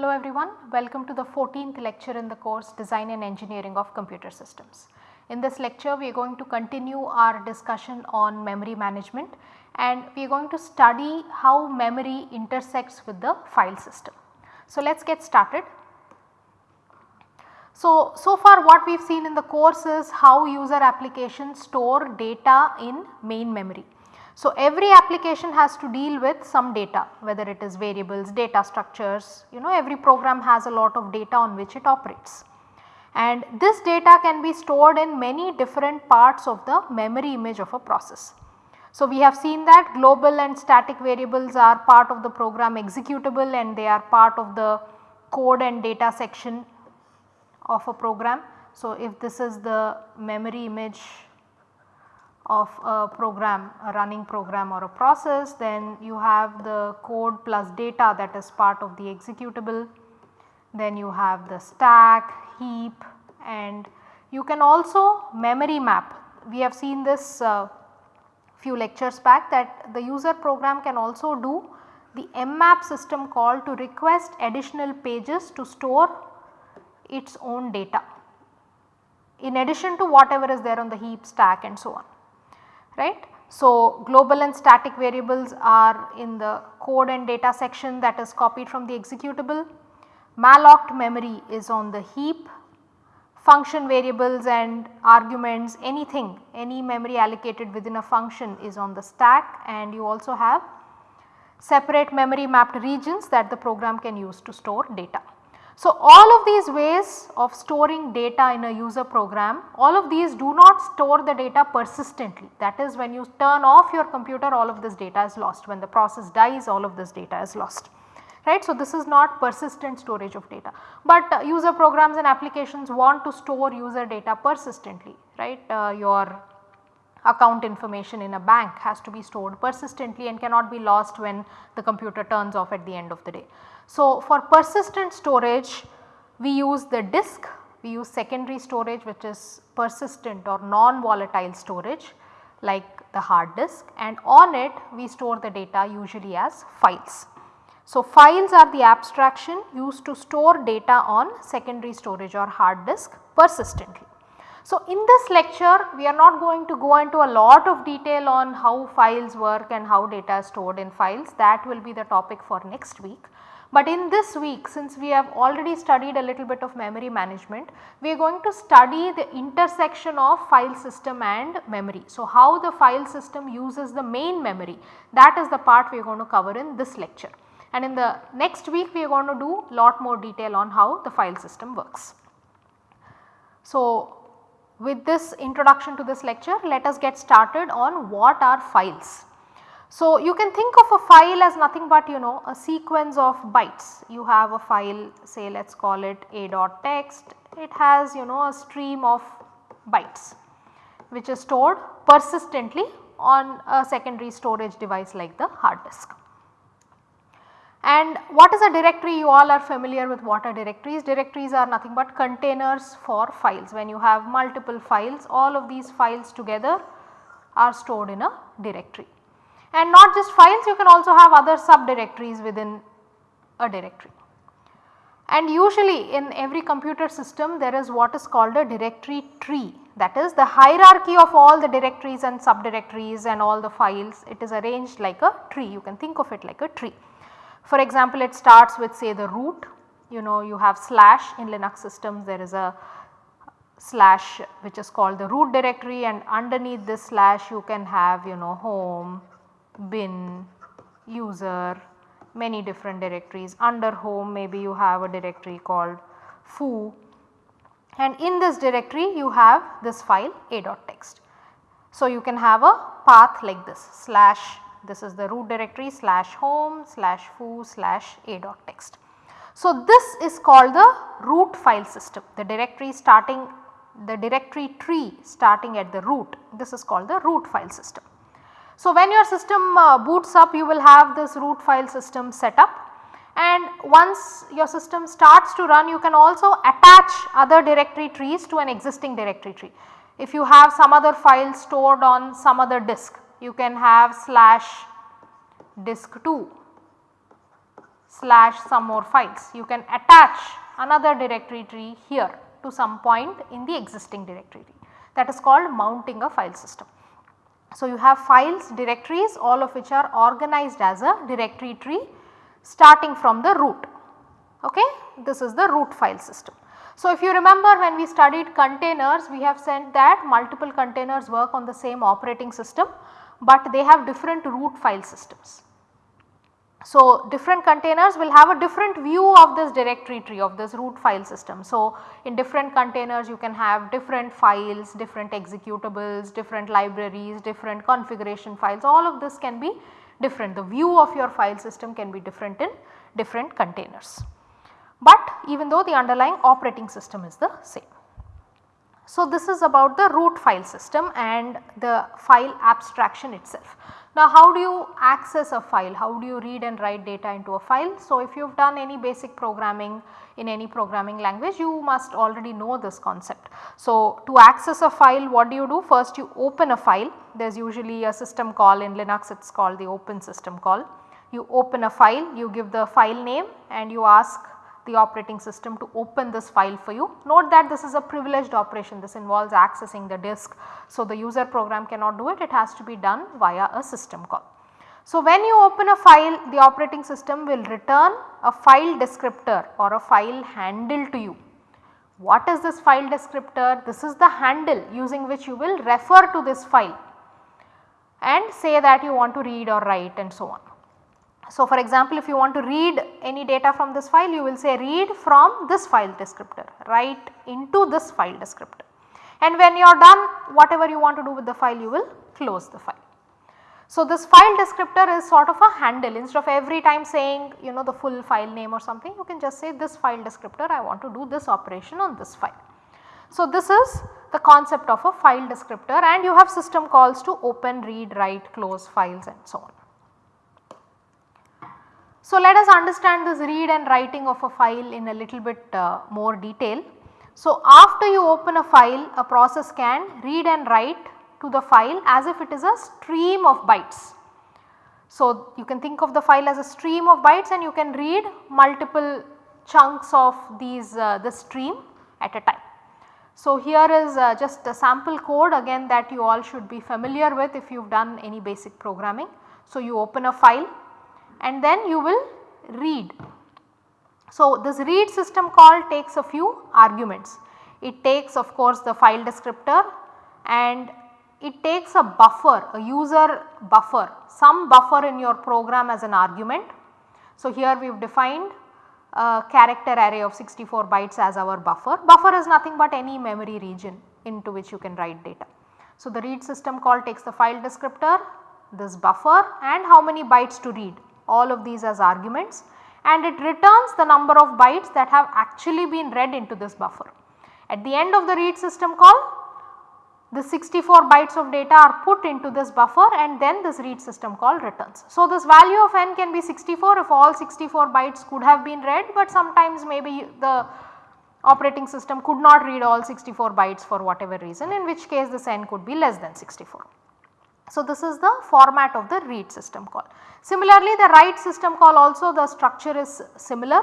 Hello everyone, welcome to the 14th lecture in the course Design and Engineering of Computer Systems. In this lecture we are going to continue our discussion on memory management and we are going to study how memory intersects with the file system. So let us get started. So, so far what we have seen in the course is how user applications store data in main memory. So, every application has to deal with some data whether it is variables, data structures, you know every program has a lot of data on which it operates. And this data can be stored in many different parts of the memory image of a process. So, we have seen that global and static variables are part of the program executable and they are part of the code and data section of a program. So, if this is the memory image of a program a running program or a process then you have the code plus data that is part of the executable. Then you have the stack, heap and you can also memory map. We have seen this uh, few lectures back that the user program can also do the mmap system call to request additional pages to store its own data in addition to whatever is there on the heap stack and so on right. So, global and static variables are in the code and data section that is copied from the executable. Mallocked memory is on the heap, function variables and arguments anything any memory allocated within a function is on the stack and you also have separate memory mapped regions that the program can use to store data. So, all of these ways of storing data in a user program, all of these do not store the data persistently that is when you turn off your computer all of this data is lost when the process dies all of this data is lost right. So, this is not persistent storage of data, but uh, user programs and applications want to store user data persistently right. Uh, your account information in a bank has to be stored persistently and cannot be lost when the computer turns off at the end of the day. So, for persistent storage we use the disk, we use secondary storage which is persistent or non-volatile storage like the hard disk and on it we store the data usually as files. So, files are the abstraction used to store data on secondary storage or hard disk persistently. So, in this lecture we are not going to go into a lot of detail on how files work and how data is stored in files that will be the topic for next week. But in this week since we have already studied a little bit of memory management, we are going to study the intersection of file system and memory. So, how the file system uses the main memory that is the part we are going to cover in this lecture. And in the next week we are going to do a lot more detail on how the file system works. So, with this introduction to this lecture let us get started on what are files. So, you can think of a file as nothing but you know a sequence of bytes. You have a file say let us call it a dot text, it has you know a stream of bytes which is stored persistently on a secondary storage device like the hard disk. And what is a directory? You all are familiar with what are directories. Directories are nothing but containers for files. When you have multiple files, all of these files together are stored in a directory and not just files you can also have other subdirectories within a directory. And usually in every computer system there is what is called a directory tree that is the hierarchy of all the directories and subdirectories and all the files it is arranged like a tree you can think of it like a tree. For example, it starts with say the root you know you have slash in Linux systems there is a slash which is called the root directory and underneath this slash you can have you know home, bin, user, many different directories. Under home maybe you have a directory called foo and in this directory you have this file a.text. So, you can have a path like this slash this is the root directory slash home slash foo slash a dot text. So, this is called the root file system the directory starting the directory tree starting at the root this is called the root file system. So, when your system uh, boots up you will have this root file system set up and once your system starts to run you can also attach other directory trees to an existing directory tree. If you have some other file stored on some other disk you can have slash disk 2 slash some more files. You can attach another directory tree here to some point in the existing directory tree that is called mounting a file system. So, you have files directories all of which are organized as a directory tree starting from the root ok. This is the root file system. So, if you remember when we studied containers we have said that multiple containers work on the same operating system, but they have different root file systems. So, different containers will have a different view of this directory tree of this root file system. So, in different containers you can have different files, different executables, different libraries, different configuration files all of this can be different. The view of your file system can be different in different containers, but even though the underlying operating system is the same. So, this is about the root file system and the file abstraction itself. Now how do you access a file? How do you read and write data into a file? So if you have done any basic programming in any programming language you must already know this concept. So to access a file what do you do? First you open a file there is usually a system call in Linux it is called the open system call. You open a file you give the file name and you ask the operating system to open this file for you. Note that this is a privileged operation this involves accessing the disk. So, the user program cannot do it it has to be done via a system call. So, when you open a file the operating system will return a file descriptor or a file handle to you. What is this file descriptor? This is the handle using which you will refer to this file and say that you want to read or write and so on. So, for example, if you want to read any data from this file you will say read from this file descriptor write into this file descriptor and when you are done whatever you want to do with the file you will close the file. So, this file descriptor is sort of a handle instead of every time saying you know the full file name or something you can just say this file descriptor I want to do this operation on this file. So, this is the concept of a file descriptor and you have system calls to open, read, write, close files and so on. So, let us understand this read and writing of a file in a little bit uh, more detail. So, after you open a file a process can read and write to the file as if it is a stream of bytes. So, you can think of the file as a stream of bytes and you can read multiple chunks of these uh, the stream at a time. So, here is uh, just a sample code again that you all should be familiar with if you have done any basic programming. So, you open a file and then you will read. So, this read system call takes a few arguments. It takes of course the file descriptor and it takes a buffer, a user buffer, some buffer in your program as an argument. So, here we have defined a character array of 64 bytes as our buffer. Buffer is nothing but any memory region into which you can write data. So, the read system call takes the file descriptor, this buffer and how many bytes to read all of these as arguments and it returns the number of bytes that have actually been read into this buffer. At the end of the read system call the 64 bytes of data are put into this buffer and then this read system call returns. So, this value of n can be 64 if all 64 bytes could have been read, but sometimes maybe the operating system could not read all 64 bytes for whatever reason in which case this n could be less than 64. So, this is the format of the read system call. Similarly, the write system call also the structure is similar.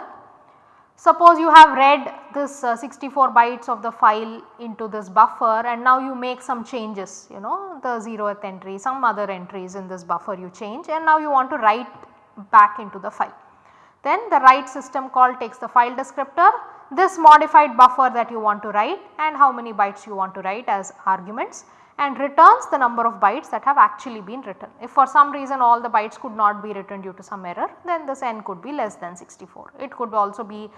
Suppose you have read this uh, 64 bytes of the file into this buffer and now you make some changes you know the 0th entry some other entries in this buffer you change and now you want to write back into the file. Then the write system call takes the file descriptor this modified buffer that you want to write and how many bytes you want to write as arguments and returns the number of bytes that have actually been written. If for some reason all the bytes could not be written due to some error then this n could be less than 64. It could also be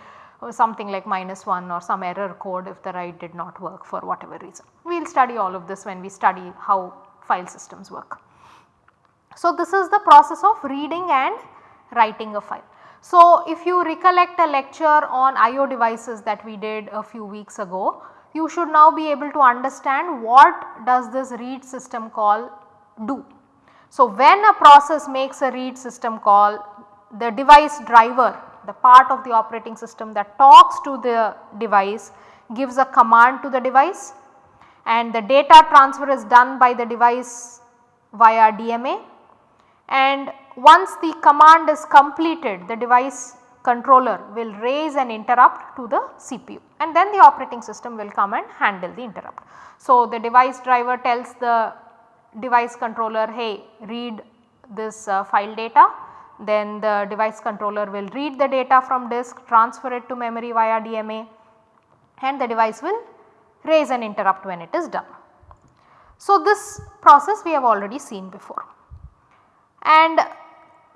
uh, something like minus 1 or some error code if the write did not work for whatever reason. We will study all of this when we study how file systems work. So, this is the process of reading and writing a file. So, if you recollect a lecture on IO devices that we did a few weeks ago, you should now be able to understand what does this read system call do. So, when a process makes a read system call the device driver the part of the operating system that talks to the device gives a command to the device and the data transfer is done by the device via DMA and once the command is completed the device controller will raise an interrupt to the CPU and then the operating system will come and handle the interrupt. So, the device driver tells the device controller hey read this uh, file data then the device controller will read the data from disk transfer it to memory via DMA and the device will raise an interrupt when it is done. So, this process we have already seen before. And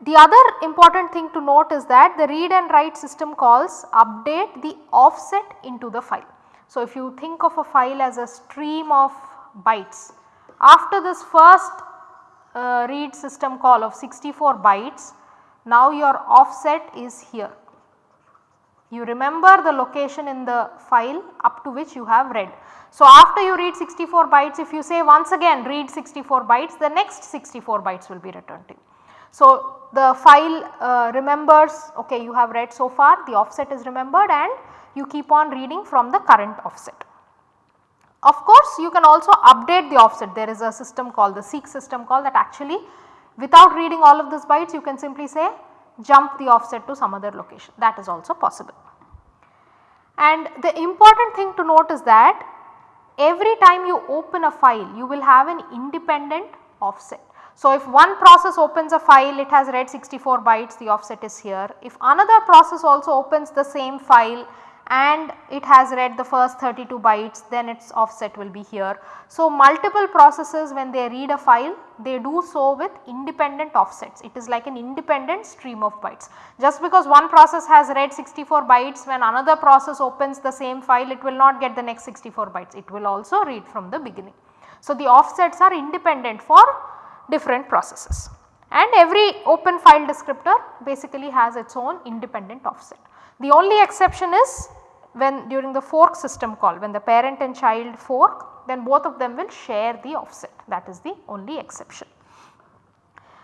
the other important thing to note is that the read and write system calls update the offset into the file. So, if you think of a file as a stream of bytes, after this first uh, read system call of 64 bytes, now your offset is here. You remember the location in the file up to which you have read. So, after you read 64 bytes if you say once again read 64 bytes the next 64 bytes will be returned to you. So, the file uh, remembers okay you have read so far the offset is remembered and you keep on reading from the current offset. Of course, you can also update the offset there is a system called the seek system call that actually without reading all of these bytes you can simply say jump the offset to some other location that is also possible. And the important thing to note is that every time you open a file you will have an independent offset. So, if one process opens a file it has read 64 bytes the offset is here. If another process also opens the same file and it has read the first 32 bytes then its offset will be here. So, multiple processes when they read a file they do so with independent offsets it is like an independent stream of bytes. Just because one process has read 64 bytes when another process opens the same file it will not get the next 64 bytes it will also read from the beginning. So, the offsets are independent for different processes and every open file descriptor basically has its own independent offset. The only exception is when during the fork system call when the parent and child fork then both of them will share the offset that is the only exception.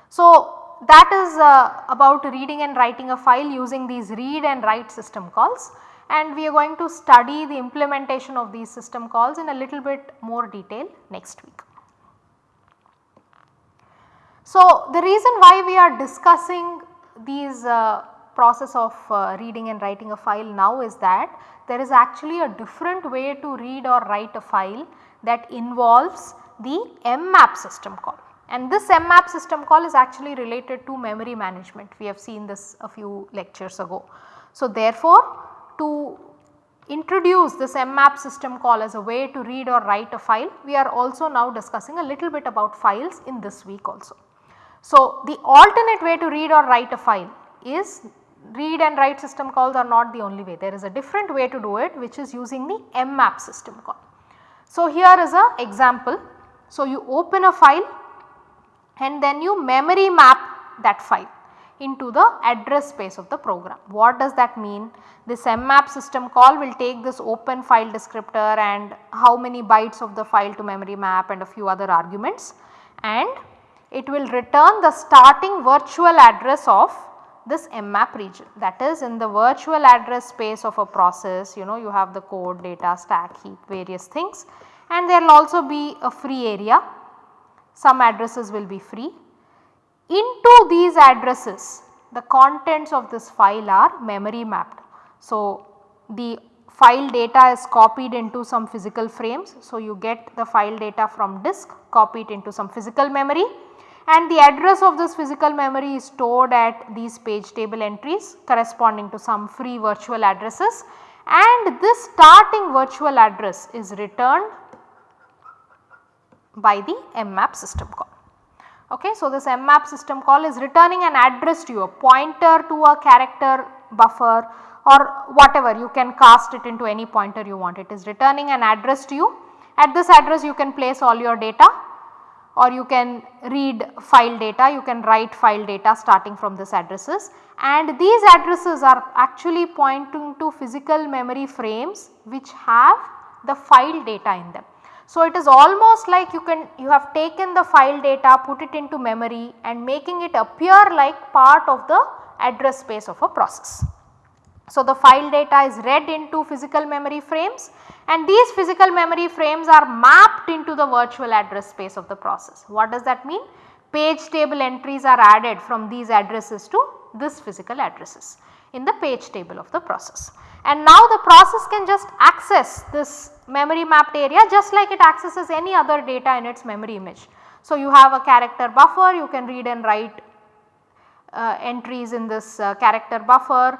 So, that is uh, about reading and writing a file using these read and write system calls and we are going to study the implementation of these system calls in a little bit more detail next week. So, the reason why we are discussing these uh, process of uh, reading and writing a file now is that there is actually a different way to read or write a file that involves the mmap system call and this mmap system call is actually related to memory management we have seen this a few lectures ago. So, therefore, to introduce this mmap system call as a way to read or write a file we are also now discussing a little bit about files in this week also. So, the alternate way to read or write a file is read and write system calls are not the only way there is a different way to do it which is using the mmap system call. So, here is a example. So, you open a file and then you memory map that file into the address space of the program. What does that mean? This mmap system call will take this open file descriptor and how many bytes of the file to memory map and a few other arguments and it will return the starting virtual address of this mmap region that is in the virtual address space of a process you know you have the code data stack heap various things and there will also be a free area some addresses will be free. Into these addresses the contents of this file are memory mapped. So, the file data is copied into some physical frames. So, you get the file data from disk copied into some physical memory and the address of this physical memory is stored at these page table entries corresponding to some free virtual addresses and this starting virtual address is returned by the mmap system call. Okay, so, this mmap system call is returning an address to you a pointer to a character buffer or whatever you can cast it into any pointer you want it is returning an address to you. At this address you can place all your data or you can read file data, you can write file data starting from this addresses and these addresses are actually pointing to physical memory frames which have the file data in them. So, it is almost like you can you have taken the file data put it into memory and making it appear like part of the address space of a process. So, the file data is read into physical memory frames and these physical memory frames are mapped into the virtual address space of the process. What does that mean? Page table entries are added from these addresses to this physical addresses. in the page table of the process. And now the process can just access this memory mapped area just like it accesses any other data in its memory image. So, you have a character buffer you can read and write uh, entries in this uh, character buffer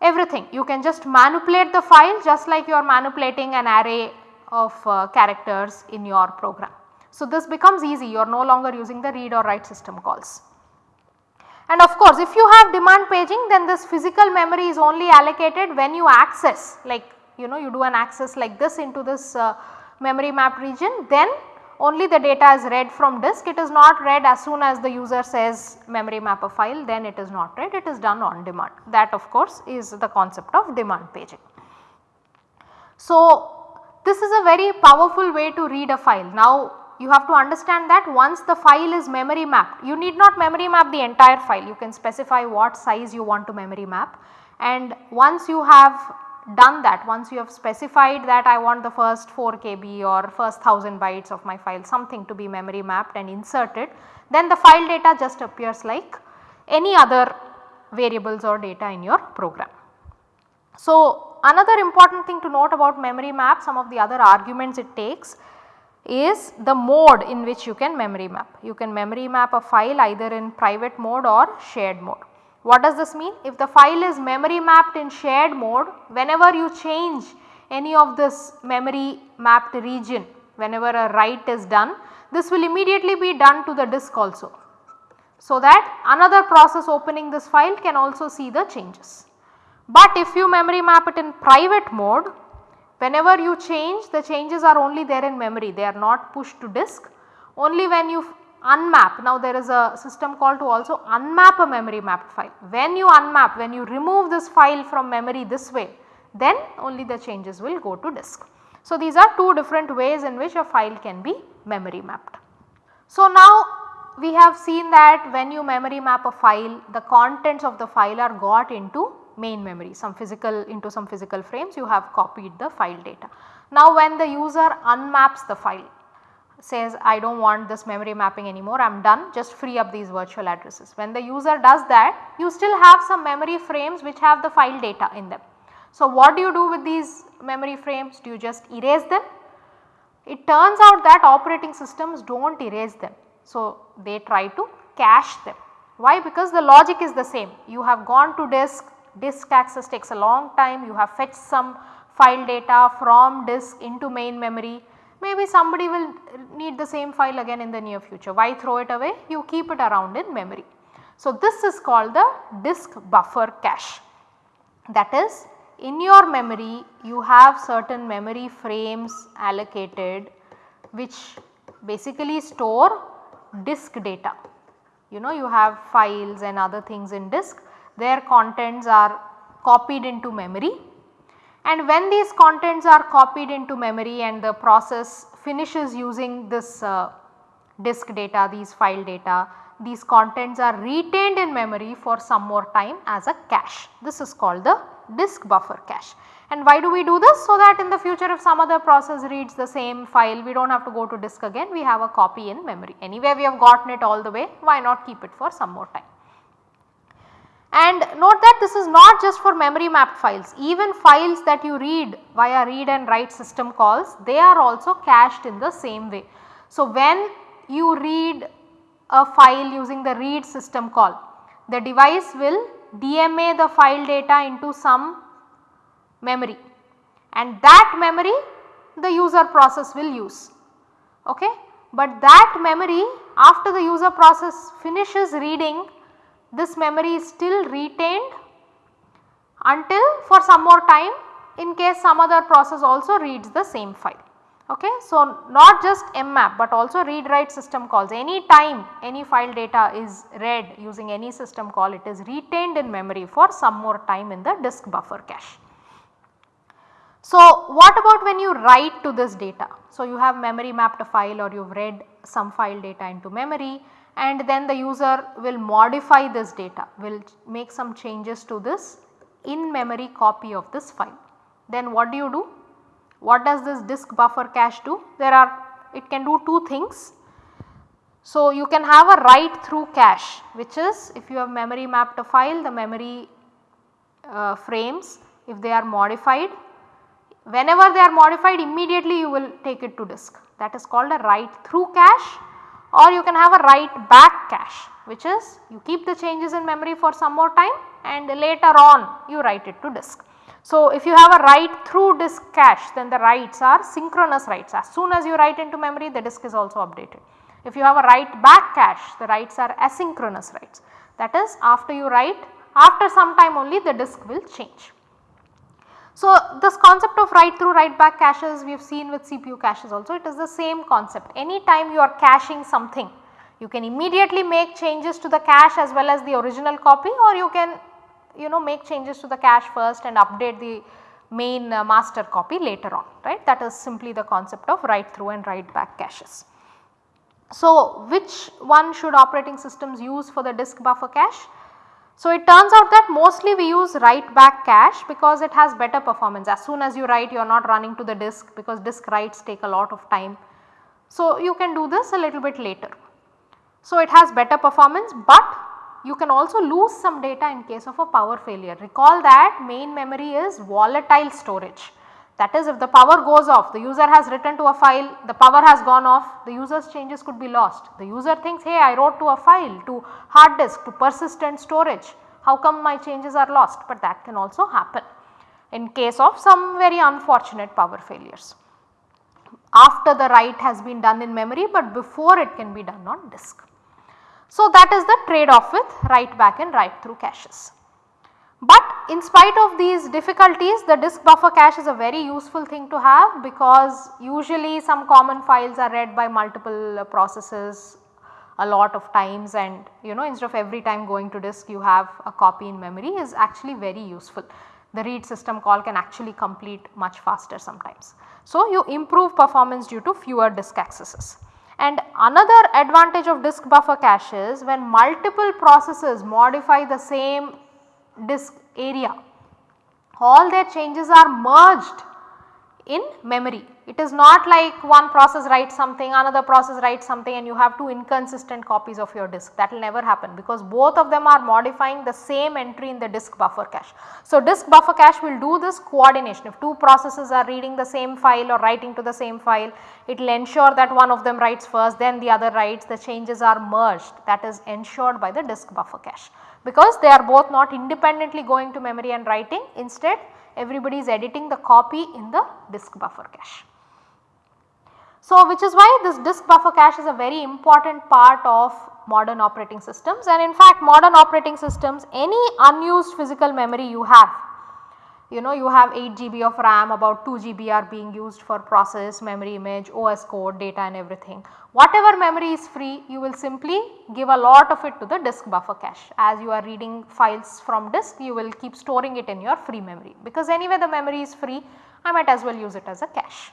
everything you can just manipulate the file just like you are manipulating an array of uh, characters in your program. So, this becomes easy you are no longer using the read or write system calls. And of course, if you have demand paging then this physical memory is only allocated when you access like you know you do an access like this into this uh, memory map region then only the data is read from disk. It is not read as soon as the user says memory map a file then it is not read. It is done on demand. That of course is the concept of demand paging. So, this is a very powerful way to read a file. Now, you have to understand that once the file is memory mapped, you need not memory map the entire file, you can specify what size you want to memory map. And once you have done that, once you have specified that I want the first 4 KB or first 1000 bytes of my file something to be memory mapped and inserted, then the file data just appears like any other variables or data in your program. So, another important thing to note about memory map some of the other arguments it takes is the mode in which you can memory map. You can memory map a file either in private mode or shared mode. What does this mean? If the file is memory mapped in shared mode, whenever you change any of this memory mapped region, whenever a write is done, this will immediately be done to the disk also. So that another process opening this file can also see the changes. But if you memory map it in private mode, whenever you change the changes are only there in memory, they are not pushed to disk. Only when you unmap. Now there is a system call to also unmap a memory mapped file. When you unmap, when you remove this file from memory this way, then only the changes will go to disk. So these are two different ways in which a file can be memory mapped. So now we have seen that when you memory map a file, the contents of the file are got into main memory, some physical into some physical frames you have copied the file data. Now when the user unmaps the file, says I do not want this memory mapping anymore I am done just free up these virtual addresses. When the user does that you still have some memory frames which have the file data in them. So, what do you do with these memory frames? Do you just erase them? It turns out that operating systems do not erase them. So, they try to cache them. Why? Because the logic is the same. You have gone to disk, disk access takes a long time, you have fetched some file data from disk into main memory maybe somebody will need the same file again in the near future. Why throw it away? You keep it around in memory. So, this is called the disk buffer cache. That is in your memory you have certain memory frames allocated which basically store disk data. You know you have files and other things in disk their contents are copied into memory and when these contents are copied into memory and the process finishes using this uh, disk data, these file data, these contents are retained in memory for some more time as a cache. This is called the disk buffer cache. And why do we do this? So that in the future if some other process reads the same file we do not have to go to disk again we have a copy in memory. Anyway we have gotten it all the way why not keep it for some more time. And note that this is not just for memory mapped files, even files that you read via read and write system calls they are also cached in the same way. So, when you read a file using the read system call, the device will DMA the file data into some memory and that memory the user process will use. Okay? But that memory after the user process finishes reading this memory is still retained until for some more time in case some other process also reads the same file. Okay. So, not just mmap but also read write system calls any time any file data is read using any system call it is retained in memory for some more time in the disk buffer cache. So, what about when you write to this data? So, you have memory mapped a file or you have read some file data into memory and then the user will modify this data, will make some changes to this in memory copy of this file. Then what do you do? What does this disk buffer cache do? There are it can do two things. So, you can have a write through cache which is if you have memory mapped a file the memory uh, frames if they are modified whenever they are modified immediately you will take it to disk that is called a write through cache or you can have a write back cache which is you keep the changes in memory for some more time and later on you write it to disk. So, if you have a write through disk cache then the writes are synchronous writes as soon as you write into memory the disk is also updated. If you have a write back cache the writes are asynchronous writes that is after you write after some time only the disk will change. So, this concept of write through write back caches we have seen with CPU caches also it is the same concept any time you are caching something you can immediately make changes to the cache as well as the original copy or you can you know make changes to the cache first and update the main uh, master copy later on right that is simply the concept of write through and write back caches. So, which one should operating systems use for the disk buffer cache? So, it turns out that mostly we use write back cache because it has better performance as soon as you write you are not running to the disk because disk writes take a lot of time. So, you can do this a little bit later. So, it has better performance but you can also lose some data in case of a power failure. Recall that main memory is volatile storage. That is if the power goes off, the user has written to a file, the power has gone off, the user's changes could be lost. The user thinks, hey I wrote to a file, to hard disk, to persistent storage, how come my changes are lost? But that can also happen in case of some very unfortunate power failures. After the write has been done in memory, but before it can be done on disk. So, that is the trade off with write back and write through caches. But in spite of these difficulties the disk buffer cache is a very useful thing to have because usually some common files are read by multiple uh, processes a lot of times and you know instead of every time going to disk you have a copy in memory is actually very useful. The read system call can actually complete much faster sometimes. So, you improve performance due to fewer disk accesses. And another advantage of disk buffer cache is when multiple processes modify the same disk area, all their changes are merged in memory. It is not like one process writes something, another process writes something and you have two inconsistent copies of your disk. That will never happen because both of them are modifying the same entry in the disk buffer cache. So, disk buffer cache will do this coordination. If two processes are reading the same file or writing to the same file it will ensure that one of them writes first then the other writes. The changes are merged. That is ensured by the disk buffer cache because they are both not independently going to memory and writing instead everybody is editing the copy in the disk buffer cache. So, which is why this disk buffer cache is a very important part of modern operating systems and in fact modern operating systems any unused physical memory you have you know you have 8 GB of RAM about 2 GB are being used for process, memory image, OS code, data and everything. Whatever memory is free you will simply give a lot of it to the disk buffer cache as you are reading files from disk you will keep storing it in your free memory because anyway the memory is free I might as well use it as a cache.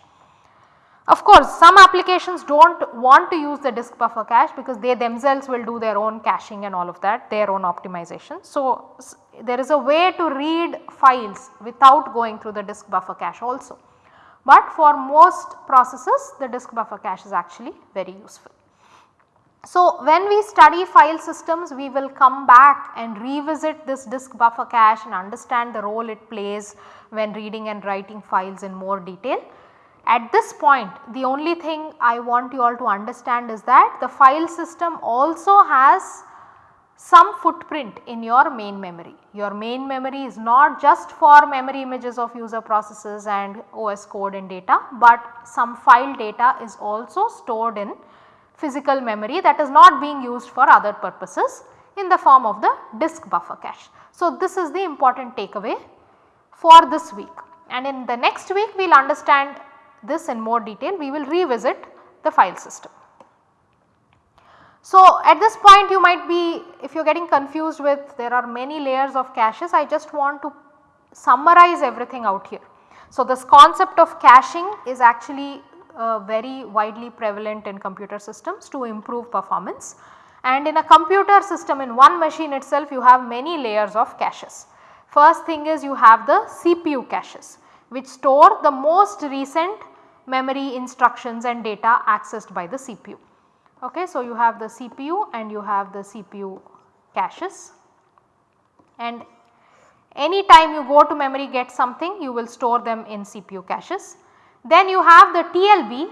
Of course, some applications do not want to use the disk buffer cache because they themselves will do their own caching and all of that, their own optimization. So, there is a way to read files without going through the disk buffer cache also. But for most processes the disk buffer cache is actually very useful. So, when we study file systems we will come back and revisit this disk buffer cache and understand the role it plays when reading and writing files in more detail. At this point the only thing I want you all to understand is that the file system also has some footprint in your main memory. Your main memory is not just for memory images of user processes and OS code and data, but some file data is also stored in physical memory that is not being used for other purposes in the form of the disk buffer cache. So, this is the important takeaway for this week and in the next week we will understand this in more detail we will revisit the file system. So, at this point you might be if you are getting confused with there are many layers of caches I just want to summarize everything out here. So, this concept of caching is actually uh, very widely prevalent in computer systems to improve performance and in a computer system in one machine itself you have many layers of caches. First thing is you have the CPU caches which store the most recent memory instructions and data accessed by the CPU. Okay, so, you have the CPU and you have the CPU caches and Any time you go to memory get something you will store them in CPU caches. Then you have the TLB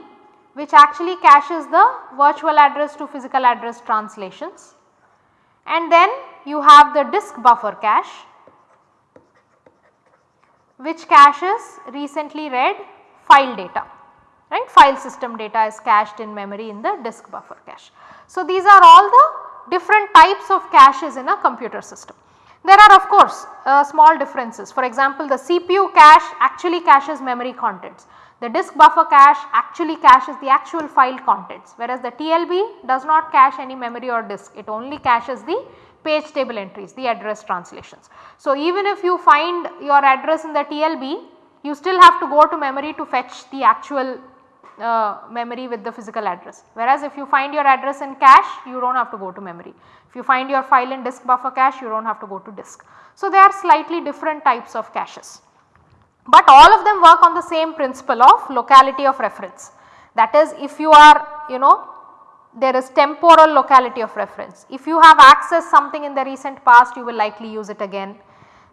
which actually caches the virtual address to physical address translations and then you have the disk buffer cache which caches recently read file data right file system data is cached in memory in the disk buffer cache. So, these are all the different types of caches in a computer system. There are of course uh, small differences for example the CPU cache actually caches memory contents the disk buffer cache actually caches the actual file contents whereas the TLB does not cache any memory or disk it only caches the page table entries the address translations. So, even if you find your address in the TLB you still have to go to memory to fetch the actual uh, memory with the physical address whereas if you find your address in cache you do not have to go to memory. If you find your file in disk buffer cache you do not have to go to disk. So, they are slightly different types of caches but all of them work on the same principle of locality of reference. That is if you are you know there is temporal locality of reference. If you have accessed something in the recent past you will likely use it again.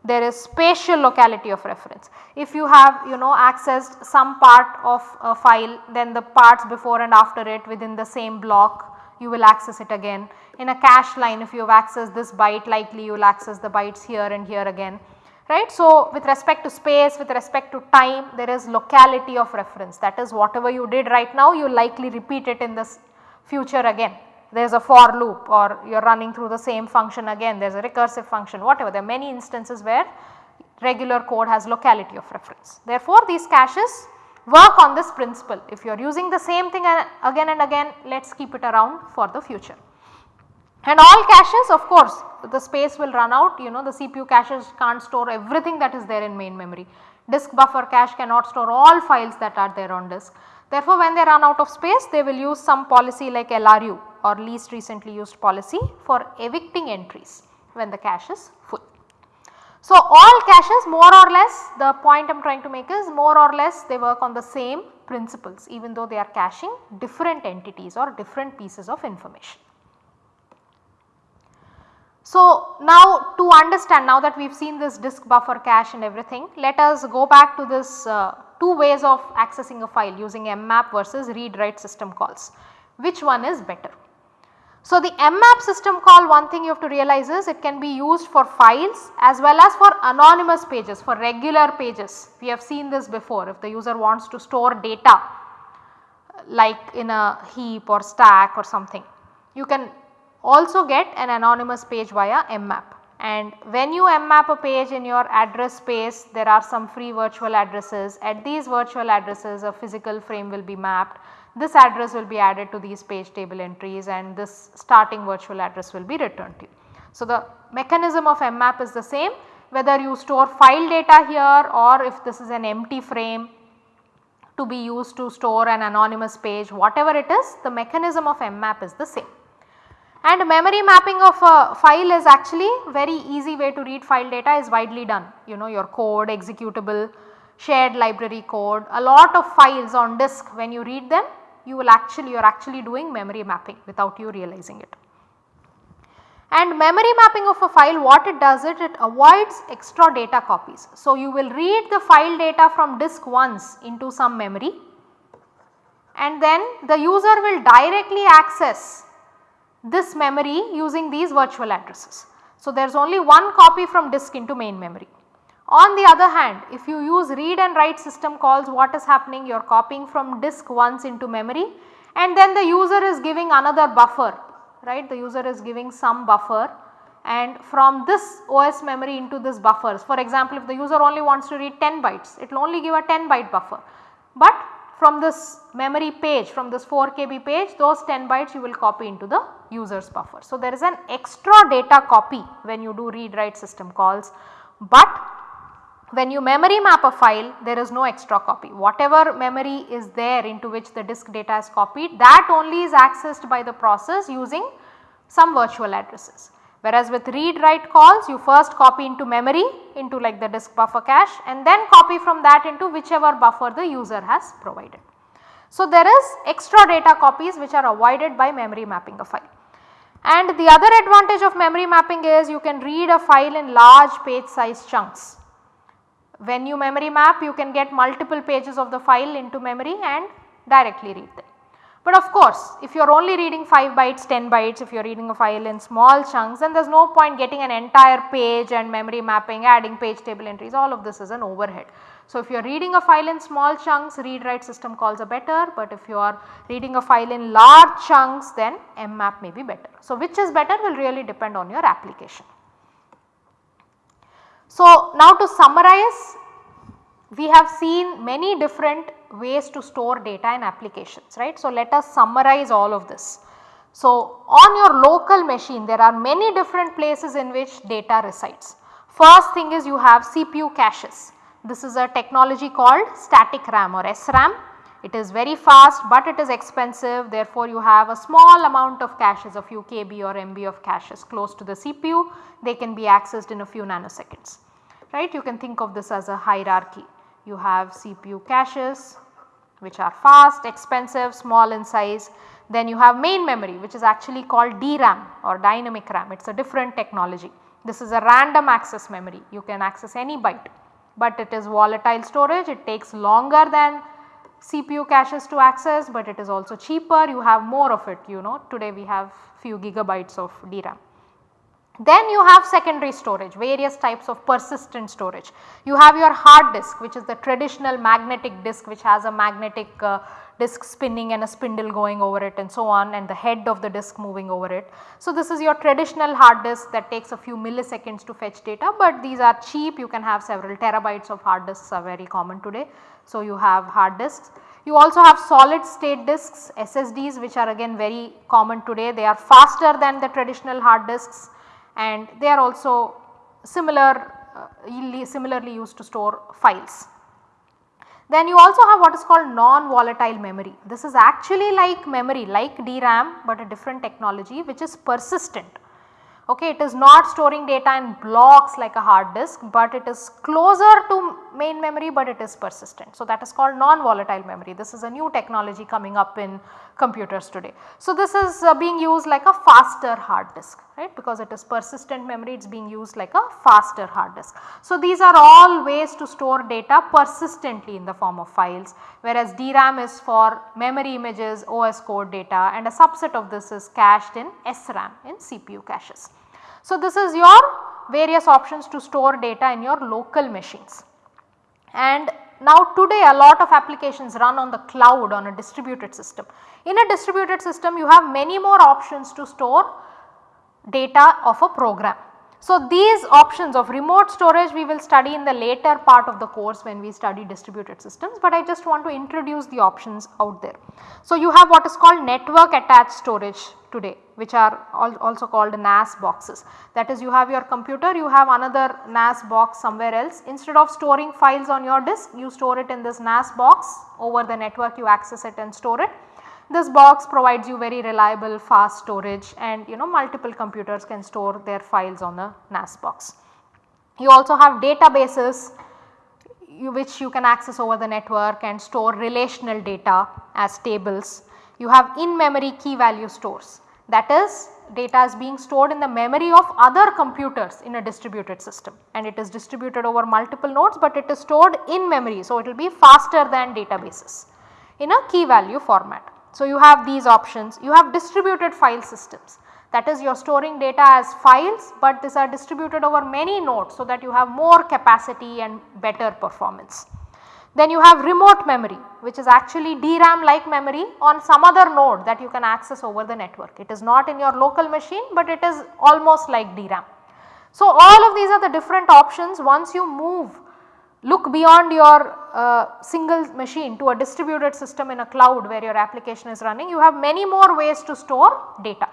There is spatial locality of reference. If you have you know accessed some part of a file then the parts before and after it within the same block you will access it again. In a cache line if you have accessed this byte likely you will access the bytes here and here again right. So, with respect to space with respect to time there is locality of reference that is whatever you did right now you likely repeat it in this future again. There is a for loop or you are running through the same function again there is a recursive function whatever there are many instances where regular code has locality of reference. Therefore, these caches work on this principle if you are using the same thing again and again let us keep it around for the future. And all caches of course the space will run out you know the CPU caches can't store everything that is there in main memory. Disk buffer cache cannot store all files that are there on disk. Therefore, when they run out of space they will use some policy like LRU or least recently used policy for evicting entries when the cache is full. So, all caches more or less the point I am trying to make is more or less they work on the same principles even though they are caching different entities or different pieces of information. So, now to understand now that we have seen this disk buffer cache and everything let us go back to this uh, two ways of accessing a file using mmap versus read write system calls which one is better. So, the mmap system call one thing you have to realize is it can be used for files as well as for anonymous pages for regular pages. We have seen this before if the user wants to store data like in a heap or stack or something you can also get an anonymous page via mmap and when you mmap a page in your address space there are some free virtual addresses at these virtual addresses a physical frame will be mapped this address will be added to these page table entries and this starting virtual address will be returned to you. So, the mechanism of mmap is the same whether you store file data here or if this is an empty frame to be used to store an anonymous page whatever it is the mechanism of mmap is the same. And memory mapping of a file is actually very easy way to read file data is widely done. You know your code, executable, shared library code, a lot of files on disk when you read them you will actually you are actually doing memory mapping without you realizing it. And memory mapping of a file what it does it, it avoids extra data copies. So, you will read the file data from disk once into some memory and then the user will directly access this memory using these virtual addresses. So, there is only one copy from disk into main memory. On the other hand if you use read and write system calls what is happening you are copying from disk once into memory and then the user is giving another buffer right the user is giving some buffer and from this OS memory into this buffers for example if the user only wants to read 10 bytes it will only give a 10 byte buffer but from this memory page from this 4 KB page those 10 bytes you will copy into the user's buffer. So, there is an extra data copy when you do read write system calls, but when you memory map a file there is no extra copy whatever memory is there into which the disk data is copied that only is accessed by the process using some virtual addresses. Whereas with read write calls you first copy into memory into like the disk buffer cache and then copy from that into whichever buffer the user has provided. So, there is extra data copies which are avoided by memory mapping a file. And the other advantage of memory mapping is you can read a file in large page size chunks. When you memory map you can get multiple pages of the file into memory and directly read them. But of course, if you are only reading 5 bytes, 10 bytes, if you are reading a file in small chunks then there is no point getting an entire page and memory mapping, adding page table entries, all of this is an overhead. So, if you are reading a file in small chunks read write system calls are better, but if you are reading a file in large chunks then mmap may be better. So, which is better will really depend on your application. So, now to summarize we have seen many different ways to store data in applications right. So, let us summarize all of this. So, on your local machine there are many different places in which data resides. First thing is you have CPU caches. This is a technology called static RAM or SRAM. It is very fast but it is expensive therefore you have a small amount of caches a few KB or MB of caches close to the CPU they can be accessed in a few nanoseconds right. You can think of this as a hierarchy. You have CPU caches which are fast, expensive, small in size. Then you have main memory which is actually called DRAM or dynamic RAM, it is a different technology. This is a random access memory, you can access any byte, but it is volatile storage, it takes longer than CPU caches to access, but it is also cheaper, you have more of it you know today we have few gigabytes of DRAM. Then you have secondary storage various types of persistent storage. You have your hard disk which is the traditional magnetic disk which has a magnetic uh, disk spinning and a spindle going over it and so on and the head of the disk moving over it. So, this is your traditional hard disk that takes a few milliseconds to fetch data, but these are cheap you can have several terabytes of hard disks are very common today. So, you have hard disks. You also have solid state disks SSDs which are again very common today they are faster than the traditional hard disks and they are also similar uh, similarly used to store files. Then you also have what is called non-volatile memory. This is actually like memory like DRAM but a different technology which is persistent. Okay, it is not storing data in blocks like a hard disk, but it is closer to main memory but it is persistent. So, that is called non-volatile memory. This is a new technology coming up in computers today. So, this is uh, being used like a faster hard disk right because it is persistent memory it is being used like a faster hard disk. So, these are all ways to store data persistently in the form of files whereas DRAM is for memory images OS code data and a subset of this is cached in SRAM in CPU caches. So, this is your various options to store data in your local machines and now today a lot of applications run on the cloud on a distributed system. In a distributed system you have many more options to store data of a program. So, these options of remote storage we will study in the later part of the course when we study distributed systems, but I just want to introduce the options out there. So, you have what is called network attached storage today which are also called NAS boxes. That is you have your computer, you have another NAS box somewhere else instead of storing files on your disk you store it in this NAS box over the network you access it and store it this box provides you very reliable fast storage and you know multiple computers can store their files on a NAS box. You also have databases which you can access over the network and store relational data as tables. You have in memory key value stores that is data is being stored in the memory of other computers in a distributed system and it is distributed over multiple nodes but it is stored in memory. So, it will be faster than databases in a key value format. So, you have these options, you have distributed file systems that is you are storing data as files, but these are distributed over many nodes so that you have more capacity and better performance. Then you have remote memory which is actually DRAM like memory on some other node that you can access over the network. It is not in your local machine, but it is almost like DRAM. So, all of these are the different options once you move look beyond your uh, single machine to a distributed system in a cloud where your application is running you have many more ways to store data.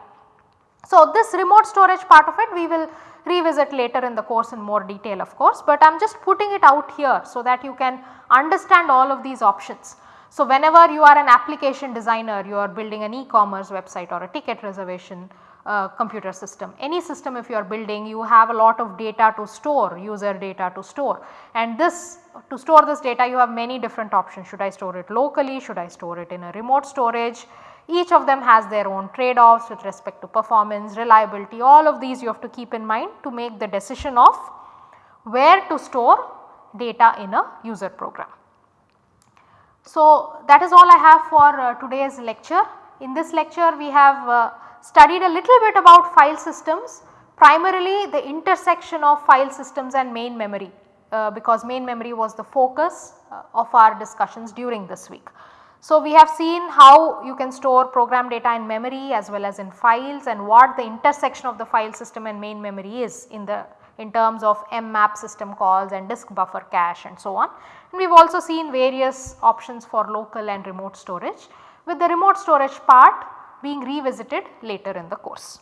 So, this remote storage part of it we will revisit later in the course in more detail of course, but I am just putting it out here so that you can understand all of these options. So, whenever you are an application designer you are building an e-commerce website or a ticket reservation uh, computer system. Any system if you are building you have a lot of data to store user data to store and this to store this data you have many different options should I store it locally, should I store it in a remote storage. Each of them has their own trade offs with respect to performance, reliability all of these you have to keep in mind to make the decision of where to store data in a user program. So, that is all I have for uh, today's lecture. In this lecture we have uh, studied a little bit about file systems primarily the intersection of file systems and main memory uh, because main memory was the focus uh, of our discussions during this week. So, we have seen how you can store program data in memory as well as in files and what the intersection of the file system and main memory is in the in terms of mmap system calls and disk buffer cache and so on. And we have also seen various options for local and remote storage with the remote storage part being revisited later in the course.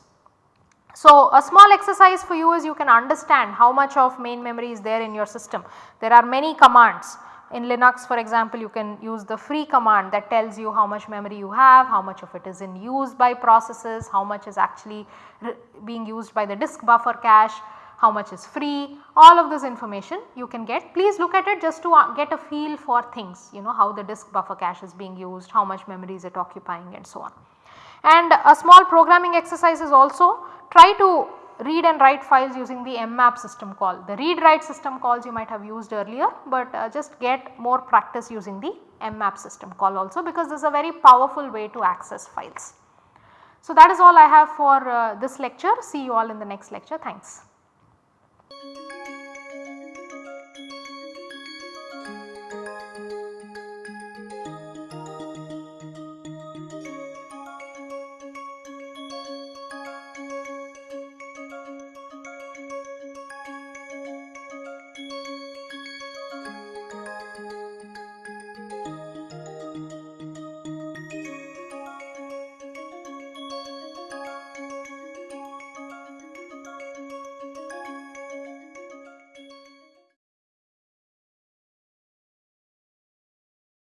So, a small exercise for you is you can understand how much of main memory is there in your system. There are many commands in Linux for example you can use the free command that tells you how much memory you have, how much of it is in use by processes, how much is actually being used by the disk buffer cache, how much is free, all of this information you can get. Please look at it just to uh, get a feel for things you know how the disk buffer cache is being used, how much memory is it occupying and so on. And a small programming exercise is also try to read and write files using the mmap system call. The read write system calls you might have used earlier, but uh, just get more practice using the mmap system call also because this is a very powerful way to access files. So, that is all I have for uh, this lecture. See you all in the next lecture. Thanks.